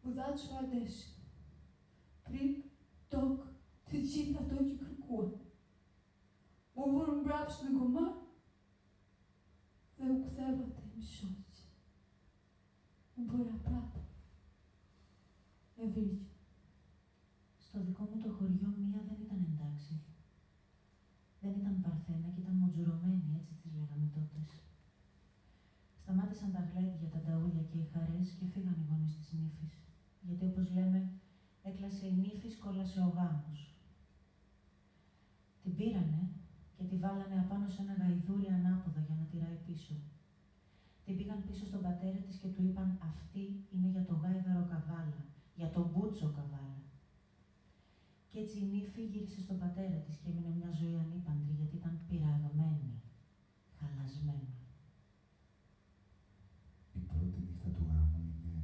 Më dha çfarë desh. Δεν ήταν παρθένα και ήταν μοτζουρωμένη, έτσι τις λέγαμε τότες. Σταμάτησαν τα γλέντια, τα ταούλια και οι χαρές και φύγαν οι γονείς της νύφης. Γιατί όπως λέμε, έκλασε η νύφη, κόλασε ο γάμος. Την πήρανε και τη βάλανε απάνω σε ένα γαϊδούρι ανάποδα για να τυράει πίσω. Την πήγαν πίσω στον πατέρα της και του είπαν «Αυτή είναι για το γάιδαρο καβάλα, για τον μπούτσο καβάλα». Κι έτσι η νύφη γύρισε στον πατέρα της και έμεινε μια ζωή ανήπαντρη γιατί ήταν πειραγμένη, χαλασμένη. Η πρώτη νύχτα του γάμου είναι...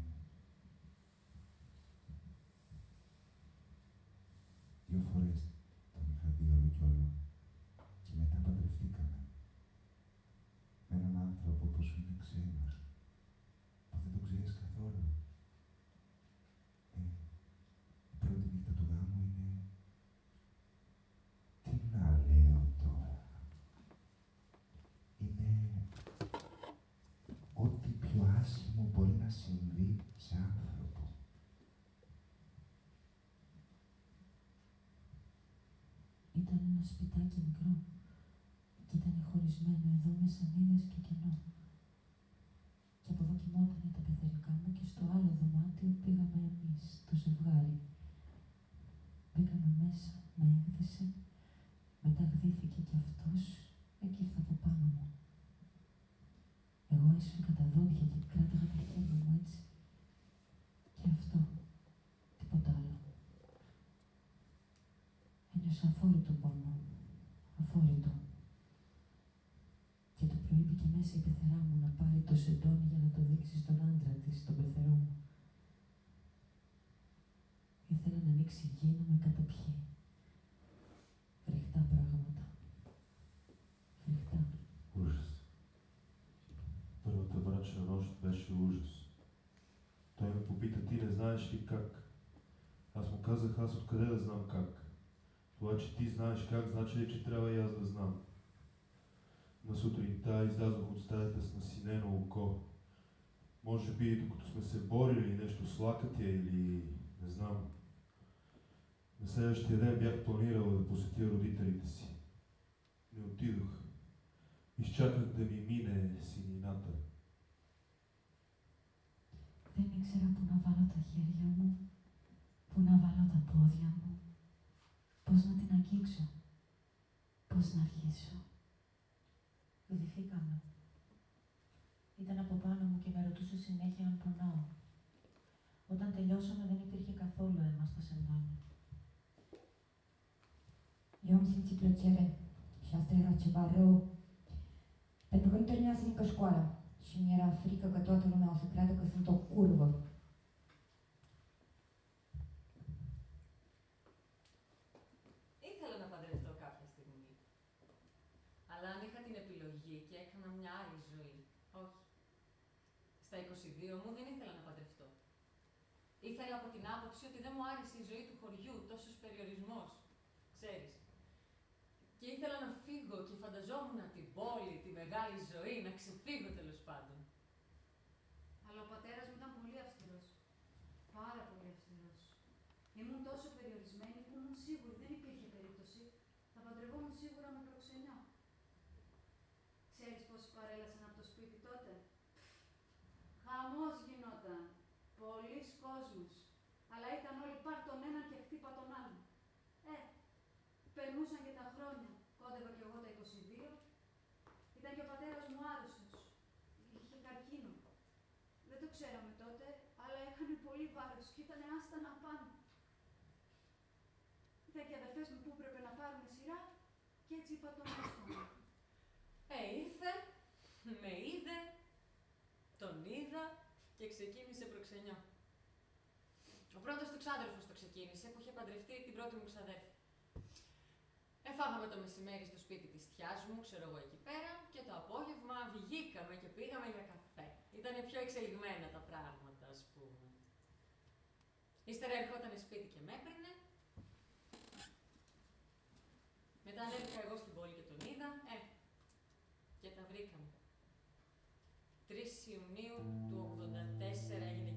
Δύο φορές τον είχα δει όλο κι όλο. Και μετά παντρευτήκαμε. Με έναν άνθρωπο που σου είναι ξένος. Που δεν τον ξέρεις καθόλου. Ε, η πρώτη νύχτα του γάμου είναι... Τι να λέω τώρα. Είναι ένα σπιτάκι μικρό και ήταν χωρισμένο εδώ με σανίδες και κενό. Και από εδώ κοιμότανε τα πεθερικά μου και στο άλλο δωμάτιο πήγαμε εμείς, το ζευγάρι. Μπήκαμε μέσα, με έκδησε, μετά γδύθηκε κι αυτός και ήρθε από πάνω μου. Εγώ έσφυγα τα δόντια και κράταγα τα χέρια μου έτσι. Και αυτό, τίποτα άλλο. Ένιωσα αφόρητο πόνο, αφόρητο. Και το πρωί μπήκε μέσα η πεθερά μου να πάρει το σεντόνι για να το δείξει στον άντρα της, τον πεθερό μου. Ήθελα να ανοίξει γη να με καταπιεί. Φρικτά πράγματα. Φρικτά. Ужас. Първата брачна нощ беше ужас. Той ме попита, ти не знаеш ли как? Аз му казах, аз откъде да знам как? Това, че ти знаеш как, значи ли, че трябва и аз да знам? На сутринта излязох от стаята с насинено око. Може би, докато сме се борили нещо с лакътя или не знам. На следващия ден бях планирал да посетя родителите си. Не отидох. Изчаках да ми мине синината. Δεν ήξερα πού να βάλω τα χέρια μου, πού να βάλω τα πόδια μου, Πώς να την αγγίξω, πώς να αρχίσω; Οδηθήκαμε. Ήταν από πάνω μου και με ρωτούσε συνέχεια αν πονάω. Όταν τελειώσαμε δεν υπήρχε καθόλου αίμα στα σεντόνια. Eu am simțit plăcere și asta era ceva rău. Pentru că nu terminasem încă școala și mi-era frică că toată lumea o să creadă că sunt o curvă. Ήθελα να παντρευτώ κάποια στιγμή. Αλλά αν είχα την επιλογή και έκανα μια άλλη ζωή, όχι. Στα 22 μου δεν ήθελα να παντρευτώ. Ήθελα από την άποψη ότι δεν μου άρεσε η ζωή του χωριού, τόσος περιορισμός, ξέρεις. Και ήθελα να φύγω και φανταζόμουν την πόλη, τη μεγάλη ζωή, να ξεφύγω τέλος πάντων. Αλλά ο πατέρας μου ήταν πολύ αυστηρός. Πάρα πολύ αυστηρός. Ήμουν τόσο περιορισμένη που ήμουν σίγουρη, δεν υπήρχε περίπτωση. Θα παντρευόμουν σίγουρα με προξενιό. Ξέρεις πόσοι παρέλασαν από το σπίτι τότε. Χαμός γινόταν. Πολλοί κόσμος. Αλλά ήταν όλοι πάρ τον έναν και χτύπα τον άλλον. Ε, περνούσαν και τα χρόνια. Κόντευα κι εγώ τα 22. Ήταν και ο πατέρας μου άρρωστος. Είχε καρκίνο. Δεν το ξέραμε τότε, αλλά έκανε πολύ βάρος και ήταν άστα να πάνε. Ήταν και οι αδερφές μου που έπρεπε να πάρουν σειρά και έτσι είπα τον άστομα. Ε, ήρθε, με είδε, τον είδα και ξεκίνησε προξενιό. Ο πρώτος του ξάδερφος το ξεκίνησε που είχε παντρευτεί την πρώτη μου ξαδέρφη. Εφάγαμε το μεσημέρι στο σπίτι της θιάς μου, ξέρω εγώ εκεί πέρα, και το απόγευμα βγήκαμε και πήγαμε για καφέ. Ήταν πιο εξελιγμένα τα πράγματα, ας πούμε. Ύστερα ερχόταν σπίτι και με έπαιρνε. Μετά ανέβηκα εγώ στην πόλη και τον είδα, ε, και τα βρήκαμε. 3 Ιουνίου του 84 έγινε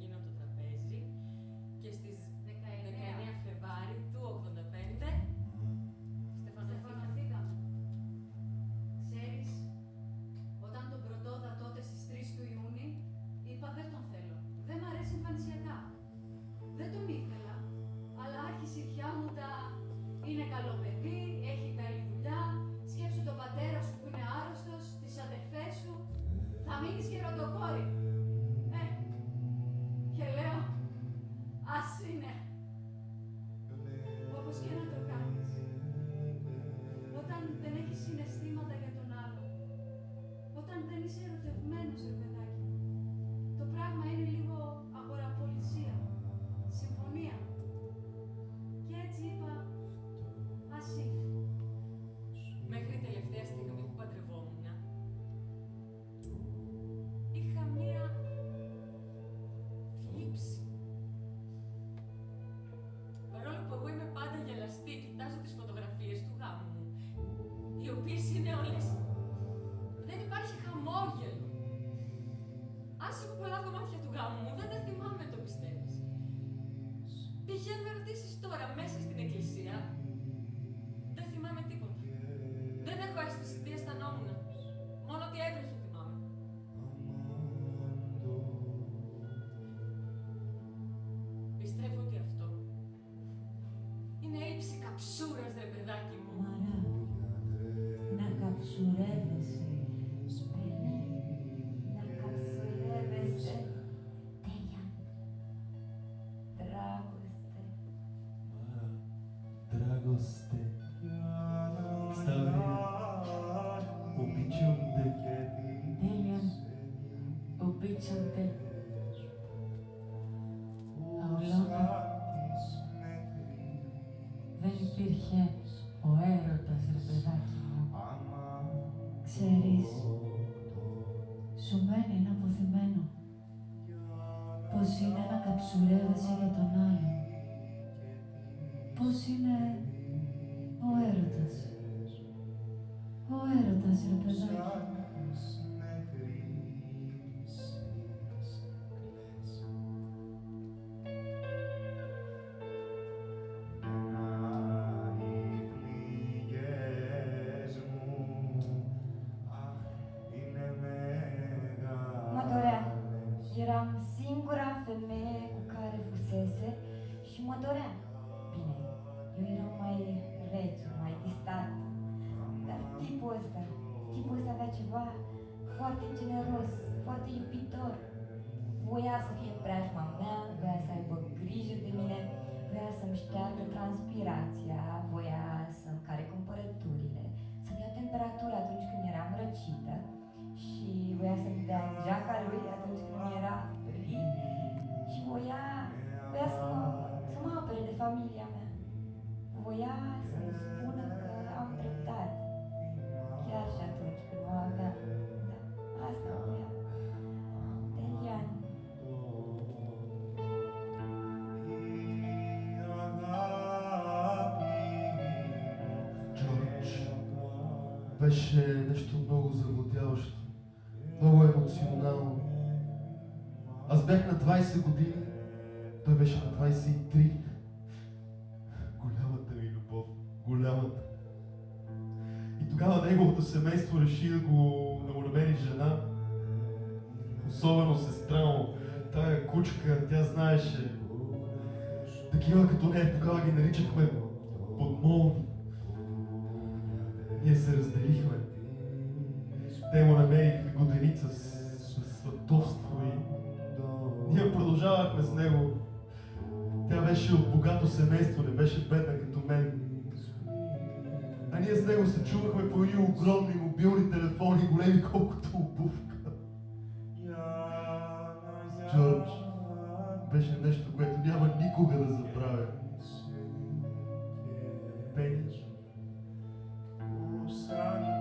transpirația, voia să-mi care cumpărăturile, să-mi ia temperatura atunci când eram răcită și voia să-mi dea geaca lui atunci când era frig și voia, voia să mă, să mă apere de familia mea. Voia să-mi spună că am dreptate, chiar și atunci când nu aveam. Da, asta voia. Беше нещо много завладяващо, много емоционално. Аз бях на 20 години, той беше на 23. Голямата ми любов, голямата. И тогава неговото семейство реши да го намери жена, особено сестра му, тая кучка, тя знаеше. Такива като нея тогава ги наричахме подмолни. Ние се разделихме. Те му намериха годеница с, сватовство и ние продължавахме с него. Тя беше от богато семейство, не беше бедна като мен. А ние с него се чувахме по едни огромни мобилни телефони, големи колкото обувка. Джордж беше нещо, което няма никога да забравя. Пени. Εμένα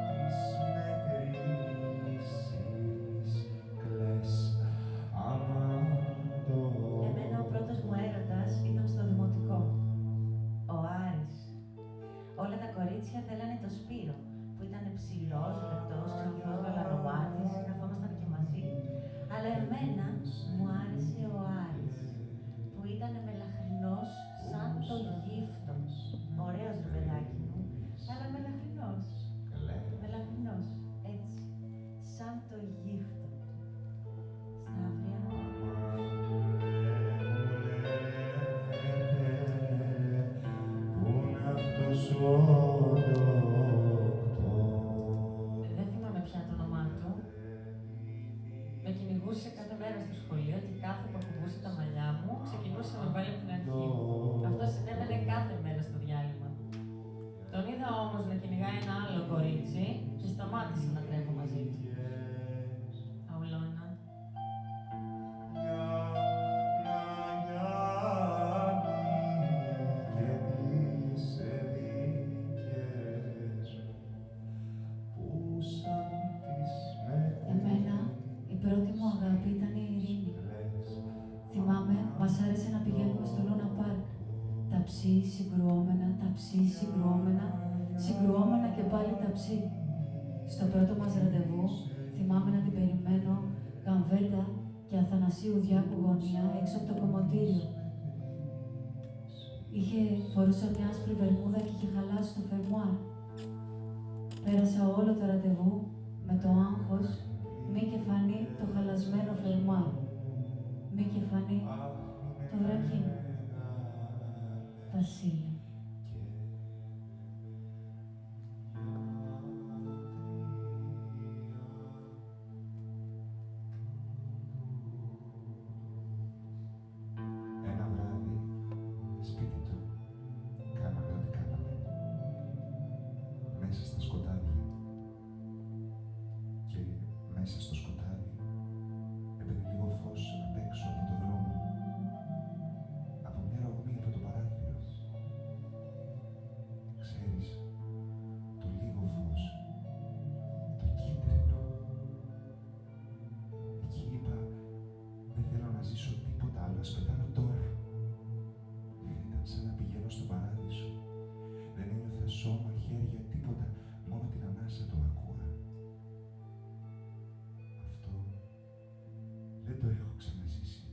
δεν το έχω ξαναζήσει.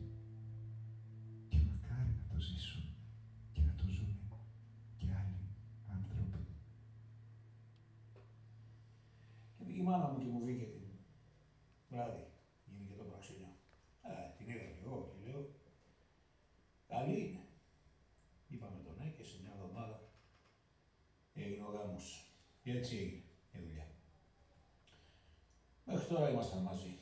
Και μακάρι να το ζήσουν και να το ζουν και άλλοι άνθρωποι. Και Η μάνα μου και μου βγήκε την βράδυ, γίνηκε το πράσινο. Ε, την είδα και εγώ και λέω, καλή είναι. Είπαμε τον ναι και σε μια εβδομάδα έγινε ο γάμος. Και έτσι έγινε η δουλειά. Μέχρι τώρα ήμασταν μαζί.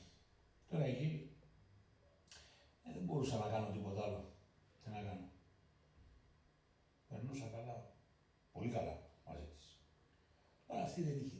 así de